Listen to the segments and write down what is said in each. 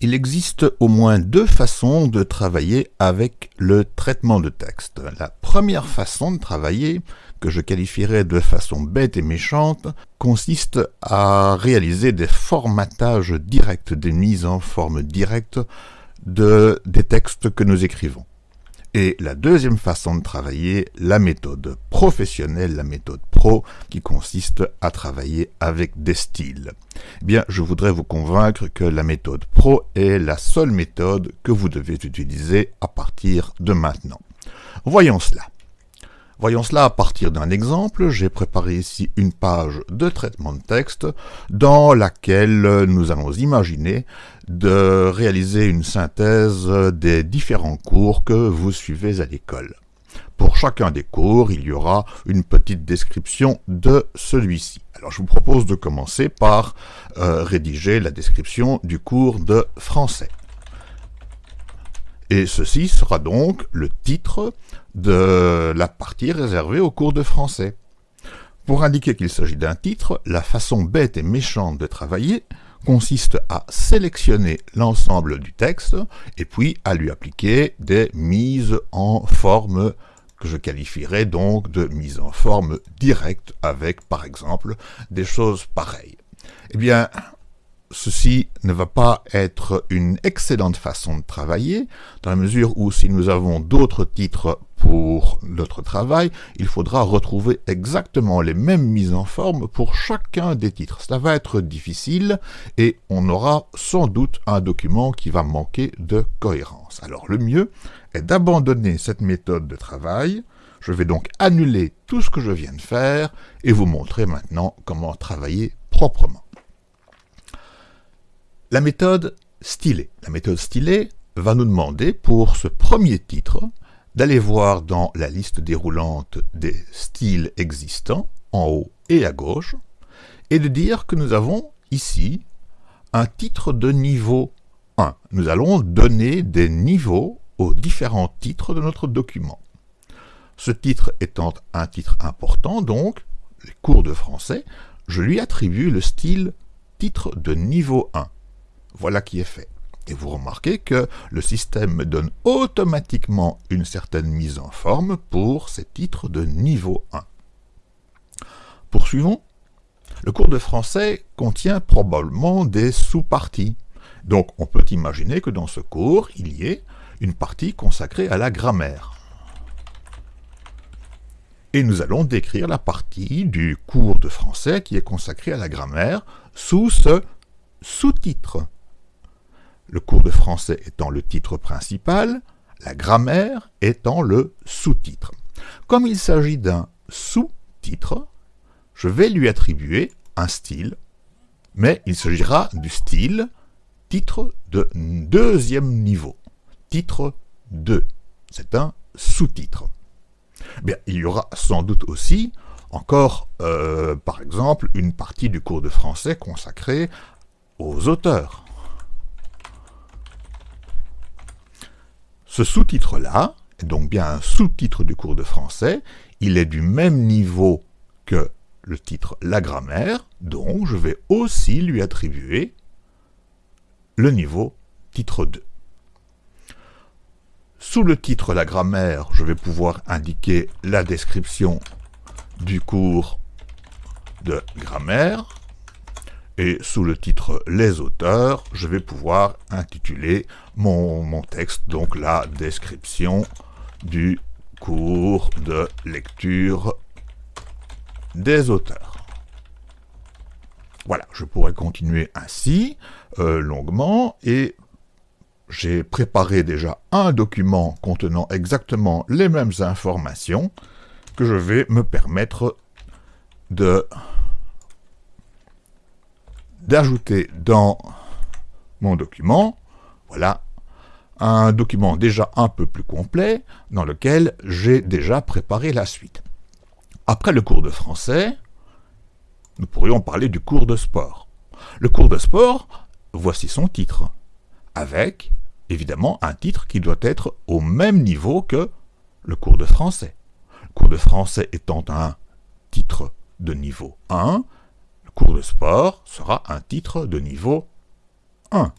Il existe au moins deux façons de travailler avec le traitement de texte. La première façon de travailler, que je qualifierais de façon bête et méchante, consiste à réaliser des formatages directs, des mises en forme directe de, des textes que nous écrivons. Et la deuxième façon de travailler, la méthode professionnelle, la méthode pro, qui consiste à travailler avec des styles. Eh bien, je voudrais vous convaincre que la méthode pro est la seule méthode que vous devez utiliser à partir de maintenant. Voyons cela. Voyons cela à partir d'un exemple. J'ai préparé ici une page de traitement de texte dans laquelle nous allons imaginer de réaliser une synthèse des différents cours que vous suivez à l'école. Pour chacun des cours, il y aura une petite description de celui-ci. Alors je vous propose de commencer par euh, rédiger la description du cours de français. Et ceci sera donc le titre de la partie réservée au cours de français. Pour indiquer qu'il s'agit d'un titre, la façon bête et méchante de travailler consiste à sélectionner l'ensemble du texte et puis à lui appliquer des mises en forme que je qualifierais donc de mise en forme directe avec, par exemple, des choses pareilles. Eh bien, ceci ne va pas être une excellente façon de travailler, dans la mesure où si nous avons d'autres titres pour notre travail, il faudra retrouver exactement les mêmes mises en forme pour chacun des titres. Cela va être difficile et on aura sans doute un document qui va manquer de cohérence. Alors le mieux est d'abandonner cette méthode de travail. Je vais donc annuler tout ce que je viens de faire et vous montrer maintenant comment travailler proprement. La méthode stylée. La méthode stylée va nous demander pour ce premier titre d'aller voir dans la liste déroulante des styles existants, en haut et à gauche, et de dire que nous avons ici un titre de niveau 1. Nous allons donner des niveaux aux différents titres de notre document. Ce titre étant un titre important, donc, les cours de français, je lui attribue le style titre de niveau 1. Voilà qui est fait. Et vous remarquez que le système me donne automatiquement une certaine mise en forme pour ces titres de niveau 1. Poursuivons. Le cours de français contient probablement des sous-parties. Donc on peut imaginer que dans ce cours, il y ait une partie consacrée à la grammaire. Et nous allons décrire la partie du cours de français qui est consacrée à la grammaire sous ce sous-titre le cours de français étant le titre principal, la grammaire étant le sous-titre. Comme il s'agit d'un sous-titre, je vais lui attribuer un style, mais il s'agira du style titre de deuxième niveau, titre 2. C'est un sous-titre. Bien, il y aura sans doute aussi encore, euh, par exemple, une partie du cours de français consacrée aux auteurs. Ce sous-titre-là est donc bien un sous-titre du cours de français. Il est du même niveau que le titre La grammaire, donc je vais aussi lui attribuer le niveau titre 2. Sous le titre La grammaire, je vais pouvoir indiquer la description du cours de grammaire. Et sous le titre Les auteurs, je vais pouvoir intituler mon, mon texte, donc la description du cours de lecture des auteurs. Voilà, je pourrais continuer ainsi, euh, longuement, et j'ai préparé déjà un document contenant exactement les mêmes informations que je vais me permettre de d'ajouter dans mon document, voilà, un document déjà un peu plus complet, dans lequel j'ai déjà préparé la suite. Après le cours de français, nous pourrions parler du cours de sport. Le cours de sport, voici son titre, avec, évidemment, un titre qui doit être au même niveau que le cours de français. Le cours de français étant un titre de niveau 1, cours de sport sera un titre de niveau 1.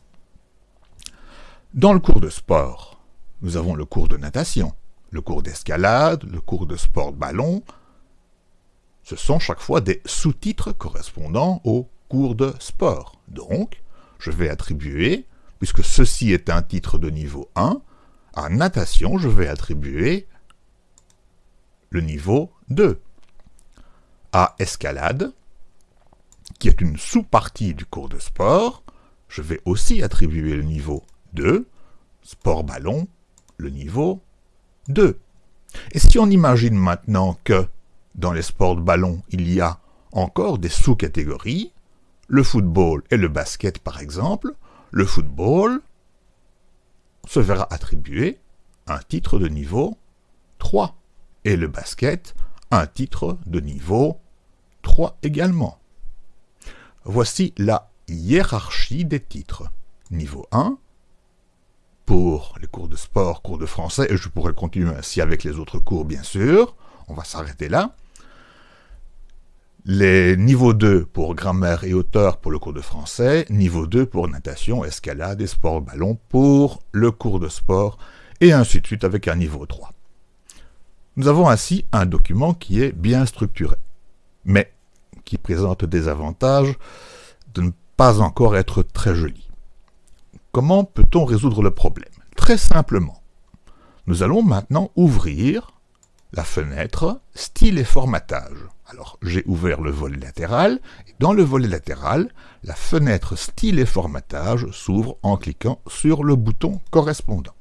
Dans le cours de sport, nous avons le cours de natation, le cours d'escalade, le cours de sport de ballon. Ce sont chaque fois des sous-titres correspondant au cours de sport. Donc, je vais attribuer, puisque ceci est un titre de niveau 1, à natation, je vais attribuer le niveau 2. À escalade, qui est une sous-partie du cours de sport, je vais aussi attribuer le niveau 2, sport ballon, le niveau 2. Et si on imagine maintenant que dans les sports de ballon, il y a encore des sous-catégories, le football et le basket par exemple, le football se verra attribuer un titre de niveau 3 et le basket un titre de niveau 3 également. Voici la hiérarchie des titres. Niveau 1, pour les cours de sport, cours de français, et je pourrais continuer ainsi avec les autres cours bien sûr, on va s'arrêter là. Les niveaux 2 pour grammaire et auteur pour le cours de français, niveau 2 pour natation, escalade et sport ballon pour le cours de sport, et ainsi de suite avec un niveau 3. Nous avons ainsi un document qui est bien structuré, mais qui présente des avantages de ne pas encore être très joli. Comment peut-on résoudre le problème? Très simplement. Nous allons maintenant ouvrir la fenêtre Style et formatage. Alors, j'ai ouvert le volet latéral, et dans le volet latéral, la fenêtre Style et formatage s'ouvre en cliquant sur le bouton correspondant.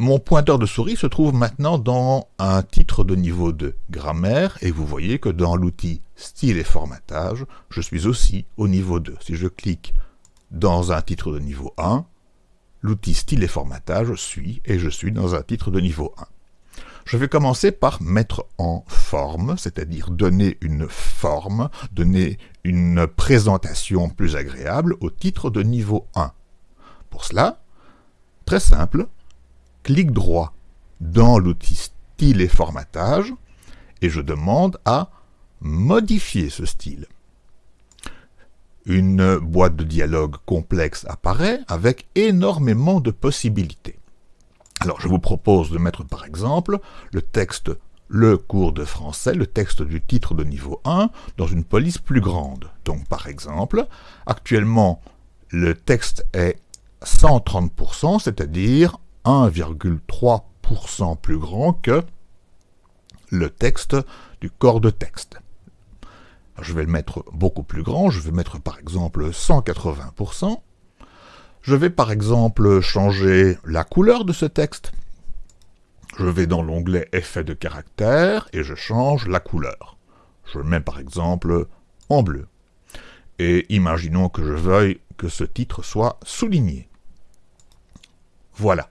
Mon pointeur de souris se trouve maintenant dans un titre de niveau de grammaire et vous voyez que dans l'outil style et formatage, je suis aussi au niveau 2. Si je clique dans un titre de niveau 1, l'outil style et formatage suit et je suis dans un titre de niveau 1. Je vais commencer par mettre en forme, c'est-à-dire donner une forme, donner une présentation plus agréable au titre de niveau 1. Pour cela, très simple, clic droit dans l'outil Style et formatage et je demande à modifier ce style. Une boîte de dialogue complexe apparaît avec énormément de possibilités. Alors je vous propose de mettre par exemple le texte le cours de français, le texte du titre de niveau 1, dans une police plus grande. Donc par exemple, actuellement le texte est 130%, c'est-à-dire 1,3% plus grand que le texte du corps de texte. Je vais le mettre beaucoup plus grand, je vais mettre par exemple 180%. Je vais par exemple changer la couleur de ce texte. Je vais dans l'onglet Effet de caractère et je change la couleur. Je le mets par exemple en bleu. Et imaginons que je veuille que ce titre soit souligné. Voilà.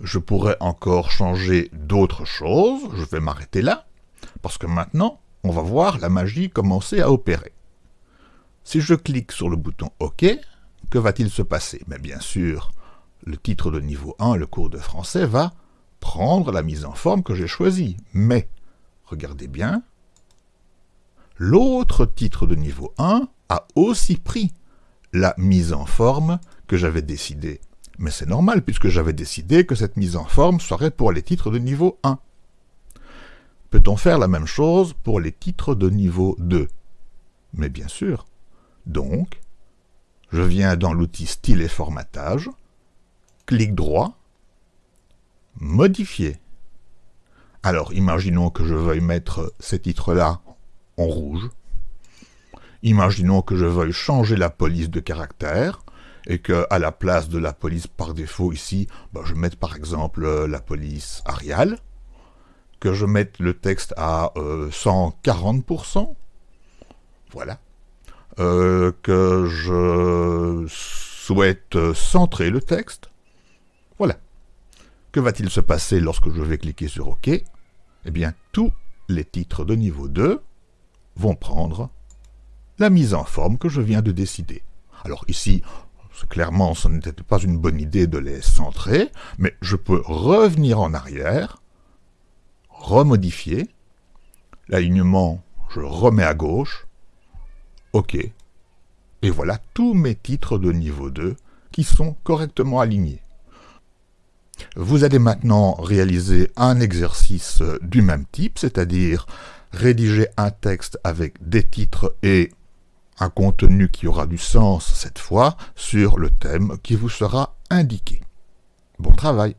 Je pourrais encore changer d'autres choses, je vais m'arrêter là, parce que maintenant, on va voir la magie commencer à opérer. Si je clique sur le bouton OK, que va-t-il se passer? Mais bien sûr, le titre de niveau 1, le cours de français, va prendre la mise en forme que j'ai choisie. Mais, regardez bien, l'autre titre de niveau 1 a aussi pris la mise en forme que j'avais décidée mais c'est normal puisque j'avais décidé que cette mise en forme serait pour les titres de niveau 1. Peut-on faire la même chose pour les titres de niveau 2 Mais bien sûr. Donc, je viens dans l'outil Style et formatage, clic droit, Modifier. Alors, imaginons que je veuille mettre ces titres-là en rouge. Imaginons que je veuille changer la police de caractère et que à la place de la police par défaut ici, bah, je mette par exemple euh, la police Arial, que je mette le texte à 140%, euh, voilà, euh, que je souhaite centrer le texte, voilà. Que va-t-il se passer lorsque je vais cliquer sur OK? Eh bien, tous les titres de niveau 2 vont prendre la mise en forme que je viens de décider. Alors ici, Clairement, ce n'était pas une bonne idée de les centrer, mais je peux revenir en arrière, remodifier, l'alignement, je remets à gauche, OK, Et voilà tous mes titres de niveau 2 qui sont correctement alignés. Vous allez maintenant réaliser un exercice du même type, c'est-à-dire rédiger un texte avec des titres et un contenu qui aura du sens cette fois sur le thème qui vous sera indiqué. Bon travail